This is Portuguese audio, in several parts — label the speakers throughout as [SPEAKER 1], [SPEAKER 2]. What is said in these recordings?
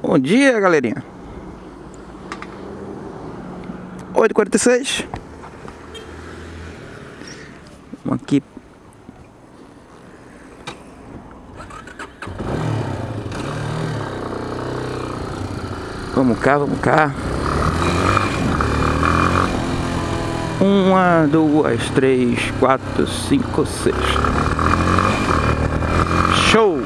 [SPEAKER 1] Bom dia, galerinha. 8h46. Vamos aqui. Vamos cá, vamos cá. Uma, duas, três, quatro, cinco, seis. Show!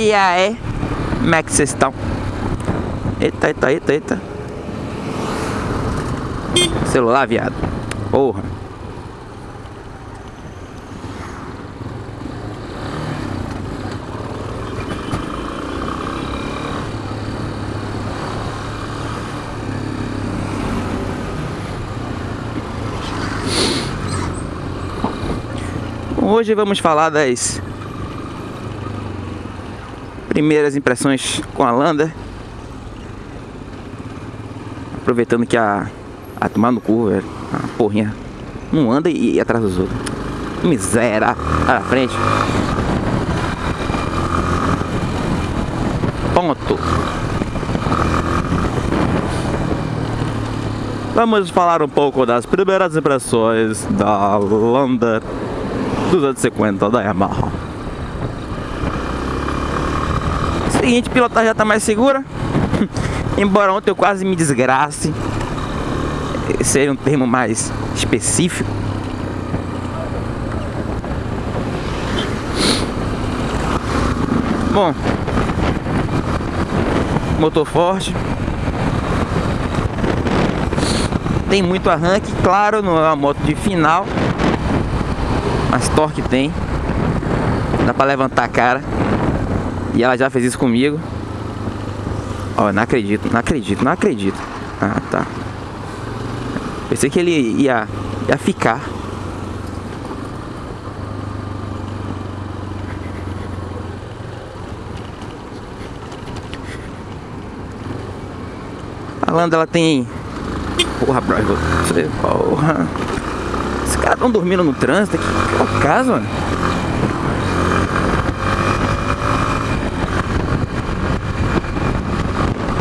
[SPEAKER 1] E aí, como é que vocês estão? Eita, eita, eita, eita. Celular, viado. Porra. Hoje vamos falar das primeiras impressões com a Lander. Aproveitando que a, a tomar no cu, velho, a porrinha não anda e, e atrás dos outros. Miséria, à frente. Ponto. Vamos falar um pouco das primeiras impressões da Lander 250 da Yamaha. Seguinte, pilotar já tá mais segura. Embora ontem eu quase me desgrace. Seria um termo mais específico. Bom, motor forte. Tem muito arranque, claro, não é uma moto de final. Mas torque tem. Dá pra levantar a cara. E ela já fez isso comigo. Ó, não acredito, não acredito, não acredito. Ah, tá. Pensei que ele ia, ia ficar. A Landa, ela tem... Porra, brother, você... Porra... Os caras estão dormindo no trânsito aqui. Que é o caso, mano?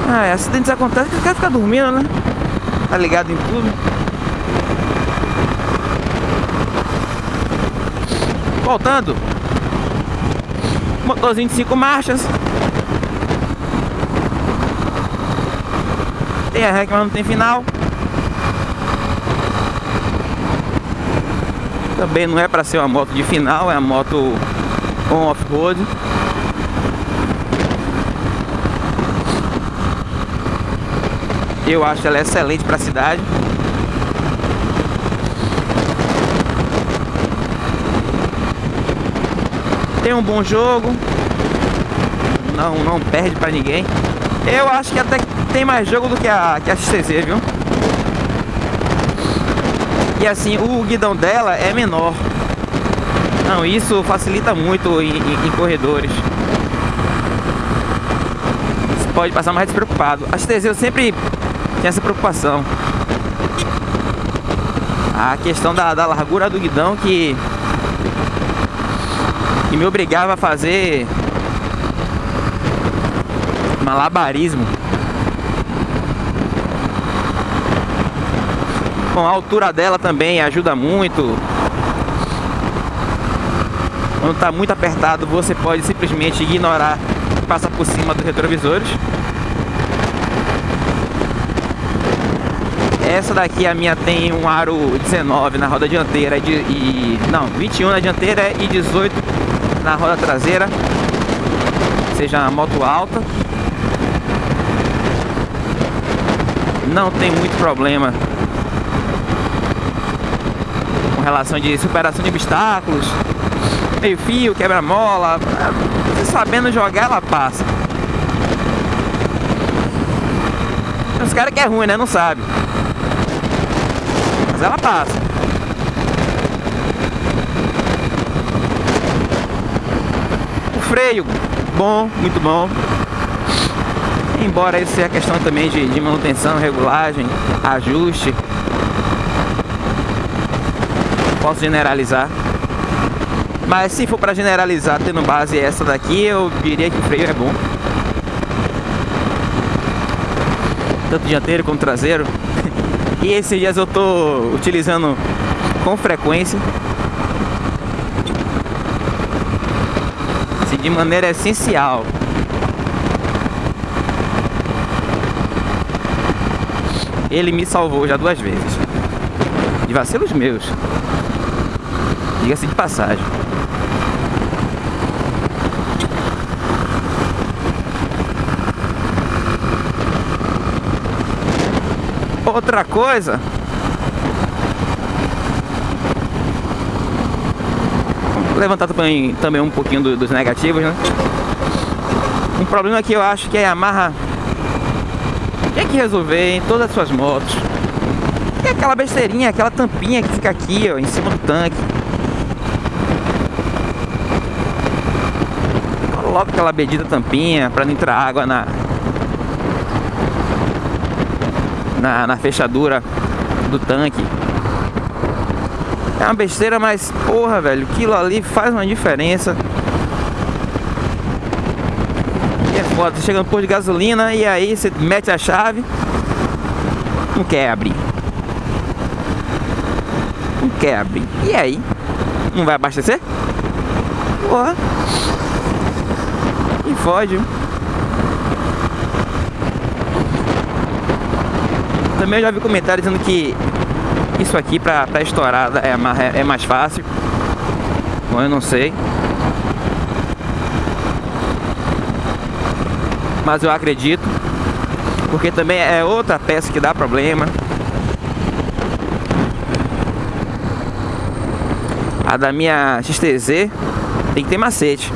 [SPEAKER 1] Ah, é, acidentes acontecem que caras ficam dormindo, né? Tá ligado em tudo. Voltando. Motorzinho de 5 marchas. Tem arranque, mas não tem final. Também não é para ser uma moto de final, é uma moto on Eu acho ela excelente para a cidade. Tem um bom jogo. Não, não perde para ninguém. Eu acho que até tem mais jogo do que a, que a XTZ, viu? E assim, o guidão dela é menor. Não, isso facilita muito em, em, em corredores. Você pode passar mais despreocupado. A XTZ eu sempre tinha essa preocupação. A questão da, da largura do guidão que, que me obrigava a fazer malabarismo Bom, a altura dela também ajuda muito. Quando está muito apertado, você pode simplesmente ignorar e passar por cima dos retrovisores. Essa daqui, a minha, tem um aro 19 na roda dianteira e, e não, 21 na dianteira e 18 na roda traseira. Seja uma moto alta. Não tem muito problema relação de superação de obstáculos, meio fio, quebra-mola, sabendo jogar ela passa. Os caras que é ruim, né? Não sabe. Mas ela passa. O freio, bom, muito bom. Embora isso seja questão também de, de manutenção, regulagem, ajuste posso generalizar. Mas se for para generalizar tendo base essa daqui, eu diria que o freio é bom. Tanto dianteiro como traseiro. E esses dias eu tô utilizando com frequência. Assim, de maneira essencial. Ele me salvou já duas vezes. De vacilos meus. Diga-se de passagem. Outra coisa levantar também, também um pouquinho do, dos negativos, né? Um problema que eu acho que a Yamaha tem que resolver em todas as suas motos é aquela besteirinha, aquela tampinha que fica aqui, ó, em cima do tanque. Coloca aquela bendita tampinha para não entrar água na, na, na fechadura do tanque. É uma besteira, mas porra, velho, aquilo ali faz uma diferença. E é foda, você chega no posto de gasolina e aí você mete a chave, não quer abrir não quer abrir. E aí? Não vai abastecer? Porra. E fode. Também eu já vi comentários dizendo que isso aqui pra, pra estourada é, é, é mais fácil. Bom, eu não sei. Mas eu acredito. Porque também é outra peça que dá problema. A da minha XTZ tem que ter macete.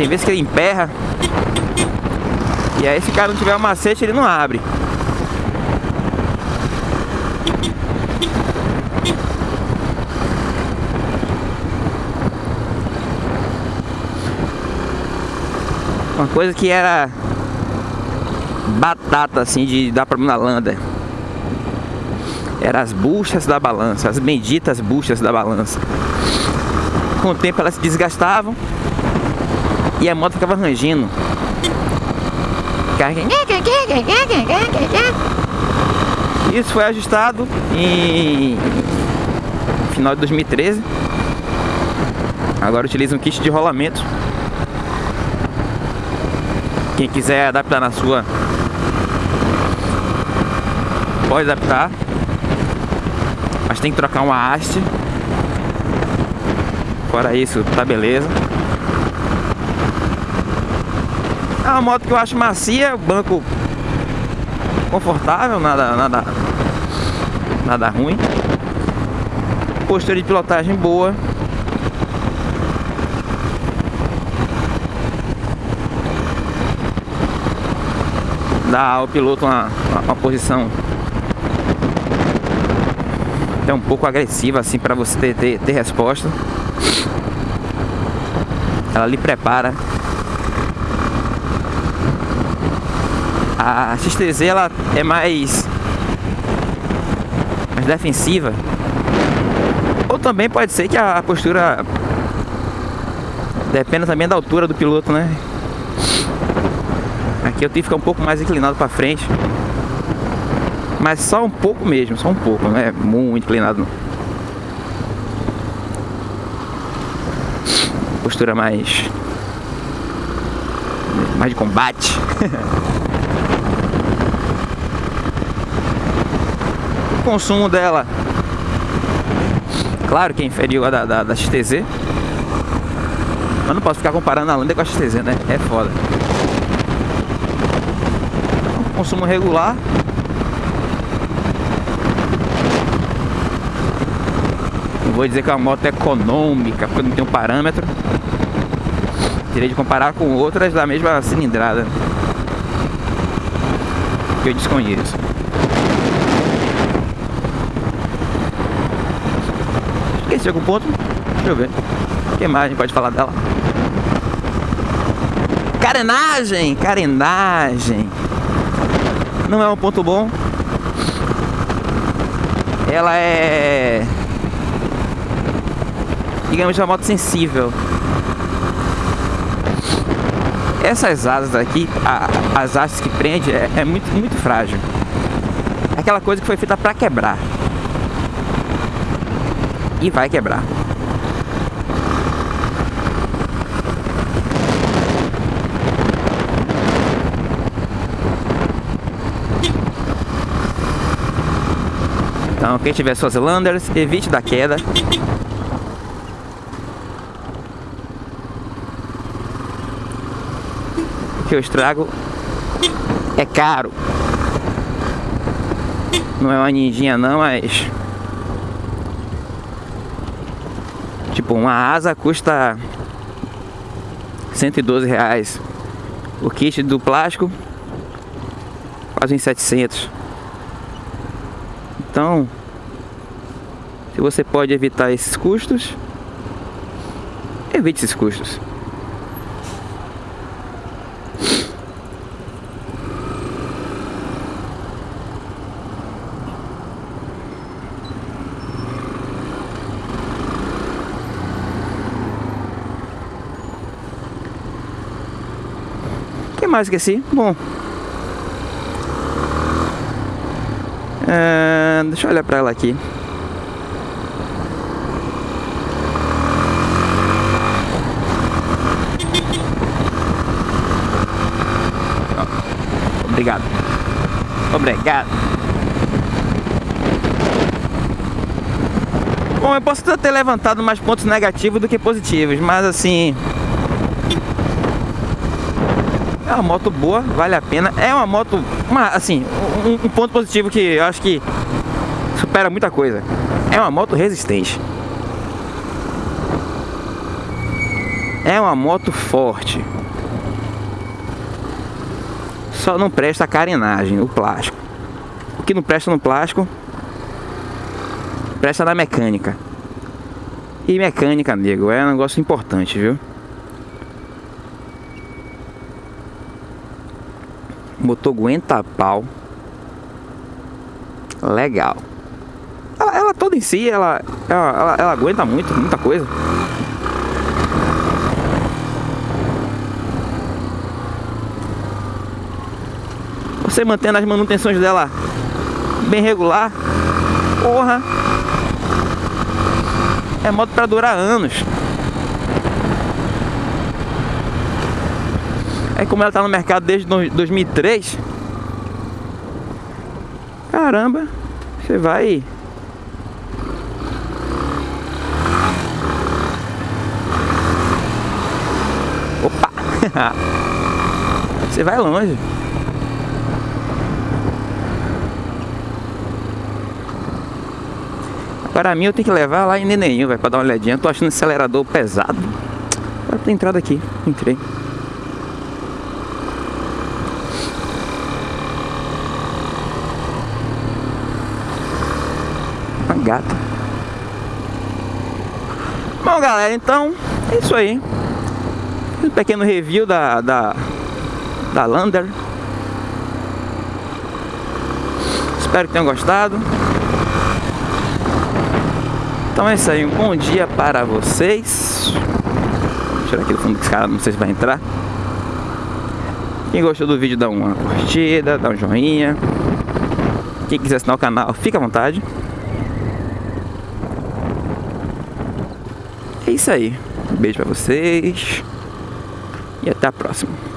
[SPEAKER 1] Tem vezes que ele emperra. E aí se o cara não tiver o macete, ele não abre. Uma coisa que era batata assim de dar problema na landa. Eram as buchas da balança, as benditas buchas da balança. Com o tempo elas se desgastavam e a moto ficava rangindo. Isso foi ajustado em final de 2013. Agora utiliza um kit de rolamento. Quem quiser adaptar na sua pode adaptar. Mas tem que trocar uma haste. Fora isso, tá beleza. É uma moto que eu acho macia, banco confortável, nada, nada, nada ruim. Postura de pilotagem boa. Dá ao piloto uma, uma posição até um pouco agressiva assim para você ter, ter, ter resposta. Ela lhe prepara. A XTZ ela é mais mais defensiva. Ou também pode ser que a postura dependa também da altura do piloto, né? Aqui eu tive que ficar um pouco mais inclinado para frente. Mas só um pouco mesmo, só um pouco, não é muito inclinado não. Postura mais... Mais de combate. consumo dela... Claro que é inferior a da, da, da XTZ. Mas não posso ficar comparando a Lander com a XTZ, né? É foda. Consumo regular Não vou dizer que é uma moto econômica, porque não tem um parâmetro. Teria de comparar com outras da mesma cilindrada. Que eu desconheço. Esqueci algum ponto? Deixa eu ver. Que mais pode falar dela? Carenagem! Carenagem! Não é um ponto bom. ela é digamos uma moto sensível essas asas aqui a, as asas que prende é, é muito muito frágil é aquela coisa que foi feita para quebrar e vai quebrar Então, quem tiver suas landers, evite da queda. Que o estrago é caro. Não é uma ninjinha não, mas... Tipo, uma asa custa 112 reais. O kit do plástico quase em 700. Então, se você pode evitar esses custos, evite esses custos. Mais esqueci? Bom, É, deixa eu olhar pra ela aqui. Obrigado. Obrigado. Bom, eu posso ter levantado mais pontos negativos do que positivos, mas assim... É uma moto boa, vale a pena. É uma moto, uma, assim, um, um ponto positivo que eu acho que supera muita coisa. É uma moto resistente. É uma moto forte. Só não presta a carenagem, o plástico. O que não presta no plástico, presta na mecânica. E mecânica, nego, é um negócio importante, viu? Motor aguenta pau. Legal. Ela, ela, toda em si, ela, ela, ela, ela aguenta muito, muita coisa. Você mantendo as manutenções dela bem regular, porra, é moto para durar anos. É como ela tá no mercado desde 2003. Caramba, você vai Opa! Você vai longe. Para mim eu tenho que levar lá em Nenenho, vai, para dar uma olhadinha. Eu tô achando esse acelerador pesado. Para ter entrado aqui, entrei. Bom, galera, então é isso aí. Um pequeno review da, da, da Lander. Espero que tenham gostado. Então é isso aí, um bom dia para vocês. Vou tirar aqui do fundo desse cara, não sei se vai entrar. Quem gostou do vídeo, dá uma curtida, dá um joinha. Quem quiser assinar o canal, fica à vontade. É isso aí. Beijo pra vocês. E até a próxima.